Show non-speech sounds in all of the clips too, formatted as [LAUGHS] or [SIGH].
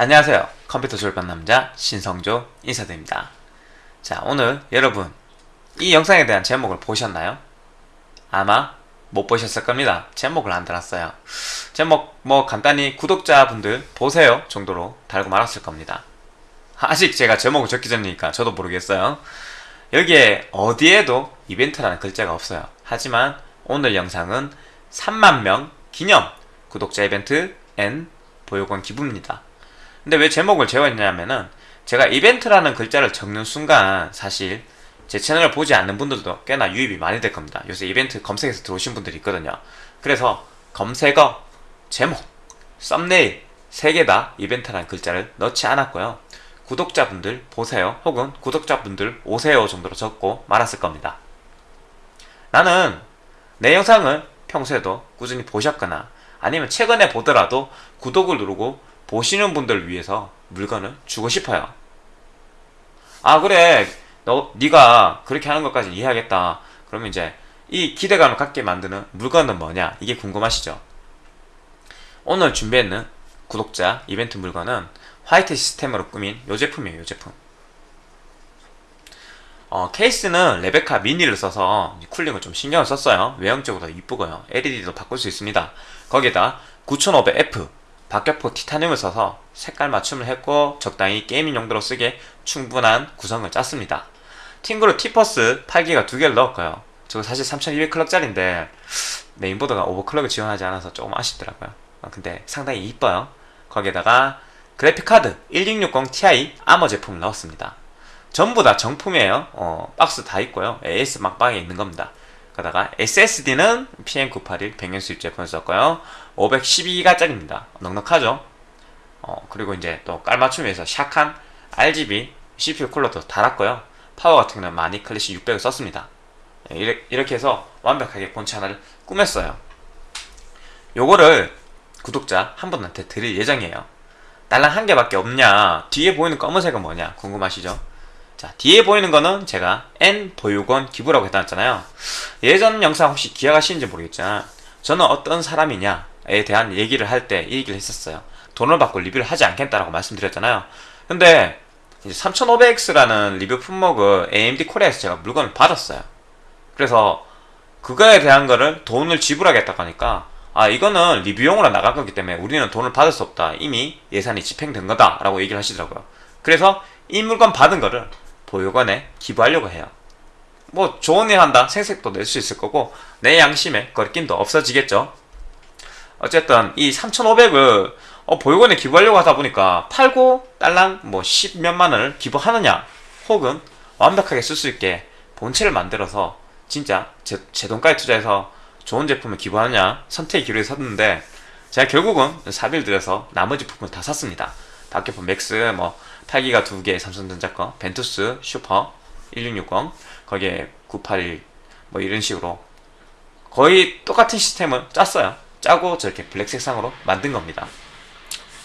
안녕하세요. 컴퓨터 졸업한 남자 신성조 인사드립니다. 자, 오늘 여러분 이 영상에 대한 제목을 보셨나요? 아마 못 보셨을 겁니다. 제목을 안 달았어요. 제목 뭐 간단히 구독자분들 보세요 정도로 달고 말았을 겁니다. 아직 제가 제목을 적기 전이니까 저도 모르겠어요. 여기에 어디에도 이벤트라는 글자가 없어요. 하지만 오늘 영상은 3만 명 기념 구독자 이벤트 N 보육원 기부입니다. 근데 왜 제목을 재웠냐면은 제가 이벤트라는 글자를 적는 순간 사실 제 채널을 보지 않는 분들도 꽤나 유입이 많이 될 겁니다. 요새 이벤트 검색해서 들어오신 분들이 있거든요. 그래서 검색어, 제목, 썸네일 세 개 다 이벤트라는 글자를 넣지 않았고요. 구독자분들 보세요 혹은 구독자분들 오세요 정도로 적고 말았을 겁니다. 나는 내 영상을 평소에도 꾸준히 보셨거나 아니면 최근에 보더라도 구독을 누르고 보시는 분들 위해서 물건을 주고 싶어요. 아 그래 너 네가 그렇게 하는 것까지 이해하겠다. 그러면 이제 이 기대감을 갖게 만드는 물건은 뭐냐 이게 궁금하시죠? 오늘 준비했는 구독자 이벤트 물건은 화이트 시스템으로 꾸민 요 제품이에요 요 제품 어, 케이스는 레베카 미니를 써서 쿨링을 좀 신경을 썼어요 외형적으로 이쁘고요 LED도 바꿀 수 있습니다 거기에다 9500F 박격포 티타늄을 써서 색깔 맞춤을 했고 적당히 게이밍 용도로 쓰기에 충분한 구성을 짰습니다. 팀그룹 티포스 8기가 두 개를 넣었고요. 저거 사실 3200클럭짜리인데 메인보드가 오버클럭을 지원하지 않아서 조금 아쉽더라고요. 어, 근데 상당히 이뻐요. 거기에다가 그래픽카드 1660 Ti 아머 제품을 넣었습니다. 전부 다 정품이에요. 어, 박스 다 있고요. AS 막방에 있는 겁니다 그러다가 SSD는 PM981 백년 수입 제품을 썼고요. 512기가짜리입니다. 넉넉하죠? 어, 그리고 이제 또 깔맞춤에서 샥한 RGB CPU 쿨러도 달았고요. 파워 같은 경우는 많이 클래식 600을 썼습니다. 예, 이렇게 해서 완벽하게 본체 하나를 꾸몄어요. 요거를 구독자 한 분한테 드릴 예정이에요. 딸랑 한 개밖에 없냐? 뒤에 보이는 검은색은 뭐냐? 궁금하시죠? 자 뒤에 보이는 거는 제가 N 보육원 기부라고 해놨잖아요. 예전 영상 혹시 기억하시는지 모르겠지만 저는 어떤 사람이냐에 대한 얘기를 할 때 이 얘기를 했었어요. 돈을 받고 리뷰를 하지 않겠다라고 말씀드렸잖아요. 근데 이제 3500X라는 리뷰 품목을 AMD 코리아에서 제가 물건을 받았어요. 그래서 그거에 대한 거를 돈을 지불하겠다고 하니까 아 이거는 리뷰용으로 나갈 거기 때문에 우리는 돈을 받을 수 없다. 이미 예산이 집행된 거다 라고 얘기를 하시더라고요. 그래서 이 물건 받은 거를 보육원에 기부하려고 해요. 뭐 좋은 일 한다 생색도 낼 수 있을 거고 내 양심에 거리낌도 없어지겠죠. 어쨌든 이 3500을 어, 보육원에 기부하려고 하다 보니까 팔고 딸랑 뭐 10몇만 원을 기부하느냐 혹은 완벽하게 쓸 수 있게 본체를 만들어서 진짜 제, 제 돈까지 투자해서 좋은 제품을 기부하느냐 선택의 기로에 섰는데 제가 결국은 사비를 들여서 나머지 부분 다 샀습니다. 박격포 MAX 뭐 8기가 2개 삼성전자 거 Ventus Super 1660 거기에 981 뭐 이런 식으로 거의 똑같은 시스템을 짰어요. 짜고 저렇게 블랙 색상으로 만든 겁니다.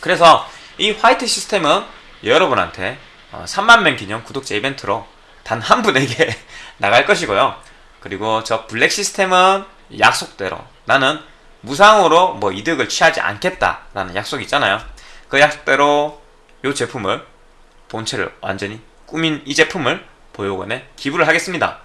그래서 이 화이트 시스템은 여러분한테 3만명 어, 기념 구독자 이벤트로 단 한 분에게 [LAUGHS] 나갈 것이고요. 그리고 저 블랙 시스템은 약속대로 나는 무상으로 뭐 이득을 취하지 않겠다라는 약속이 있잖아요. 그 약속대로 이 제품을 본체를 완전히 꾸민 이 제품을 보육원에 기부를 하겠습니다.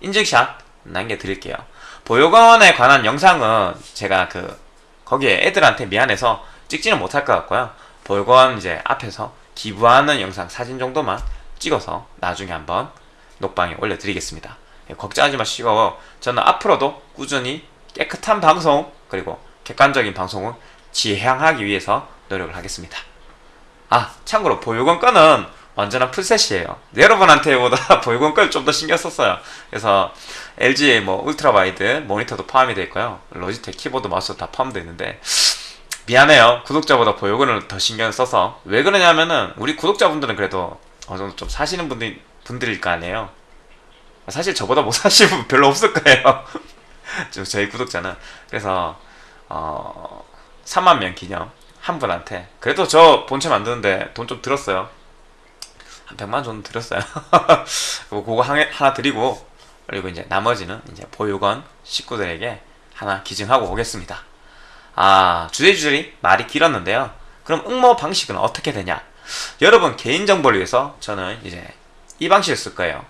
인증샷 남겨드릴게요. 보육원에 관한 영상은 제가 그 거기에 애들한테 미안해서 찍지는 못할 것 같고요. 보육원 이제 앞에서 기부하는 영상 사진 정도만 찍어서 나중에 한번 녹방에 올려드리겠습니다. 예, 걱정하지 마시고 저는 앞으로도 꾸준히 깨끗한 방송 그리고 객관적인 방송을 지향하기 위해서 노력을 하겠습니다 아 참고로 보육원 거는 완전한 풀셋이에요. 여러분한테보다 [LAUGHS] 보육원 걸좀더 신경 썼어요. 그래서 LG의 뭐 ultra wide 모니터도 포함이 되어 있고요. Logitech 키보드 마우스 다 포함되어 있는데 미안해요. 구독자보다 보육원을 더 신경 써서. 왜 그러냐면은 우리 구독자분들은 그래도 어느 정도 좀 사시는 분들, 분들일 거 아니에요. 사실 저보다 못 [LAUGHS] 사시는 분 별로 없을 거예요. [LAUGHS] 저희 구독자는. 그래서 어 3만 명 기념 한 분한테 그래도 저 본체 만드는데 돈 좀 들었어요 한 100만 정도 들었어요 [LAUGHS] 그거 하나 드리고 그리고 이제 나머지는 이제 보육원 식구들에게 하나 기증하고 오겠습니다 아 주제주절이 말이 길었는데요 그럼 응모 방식은 어떻게 되냐? 여러분 개인정보를 위해서 저는 이제 이 방식을 쓸 거예요.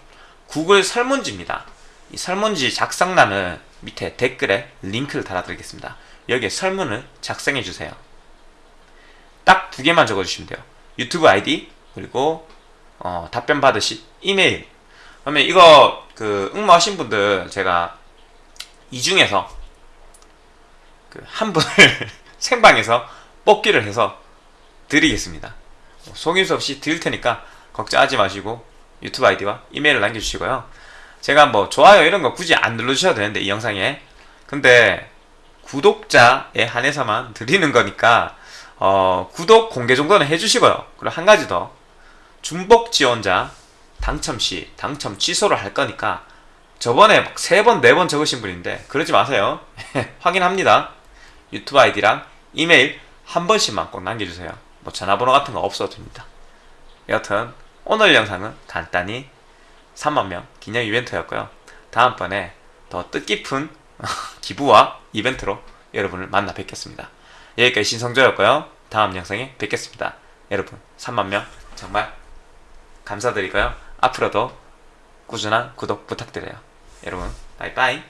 구글 설문지입니다. 이 설문지 작성란을 밑에 댓글에 링크를 달아드리겠습니다. 여기에 설문을 작성해 주세요. 딱 두 개만 적어주시면 돼요. 유튜브 아이디 그리고 어, 답변 받으실 이메일. 그러면 이거 그 응모하신 분들 제가 이 중에서 그 한 분을 [LAUGHS] 생방에서 뽑기를 해서 드리겠습니다. 속임수 없이 드릴 테니까 걱정하지 마시고 유튜브 아이디와 이메일을 남겨주시고요. 제가 뭐 좋아요 이런 거 굳이 안 눌러주셔도 되는데 이 영상에 근데 구독자에 한해서만 드리는 거니까 어, 구독 공개 정도는 해주시고요. 그리고 한 가지 더 중복 지원자 당첨 시 당첨 취소를 할 거니까 저번에 막세 번, 네번 적으신 분인데 그러지 마세요. [LAUGHS] 확인합니다. 유튜브 아이디랑 이메일 한 번씩만 꼭 남겨주세요. 뭐 전화번호 같은 거 없어도 됩니다. 여튼 오늘 영상은 간단히 3만명 기념 이벤트였고요. 다음번에 더 뜻깊은 [LAUGHS] 기부와 이벤트로 여러분을 만나 뵙겠습니다. 여기까지 신성조였고요. 다음 영상에 뵙겠습니다. 여러분 3만명 정말 감사드리고요. 앞으로도 꾸준한 구독 부탁드려요. 여러분 바이바이